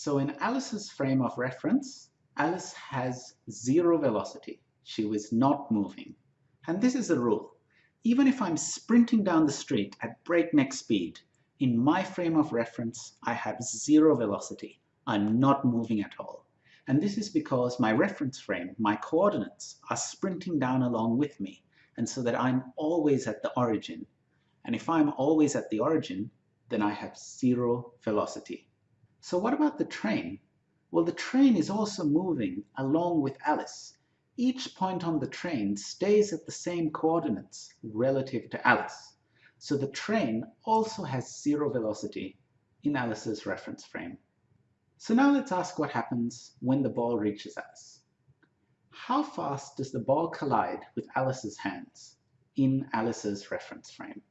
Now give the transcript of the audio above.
So in Alice's frame of reference, Alice has zero velocity. She was not moving. And this is a rule. Even if I'm sprinting down the street at breakneck speed, in my frame of reference, I have zero velocity. I'm not moving at all. And this is because my reference frame, my coordinates, are sprinting down along with me, and so that I'm always at the origin. And if I'm always at the origin, then I have zero velocity. So what about the train? Well, the train is also moving along with Alice. Each point on the train stays at the same coordinates relative to Alice. So the train also has zero velocity in Alice's reference frame. So now let's ask what happens when the ball reaches Alice. How fast does the ball collide with Alice's hands in Alice's reference frame?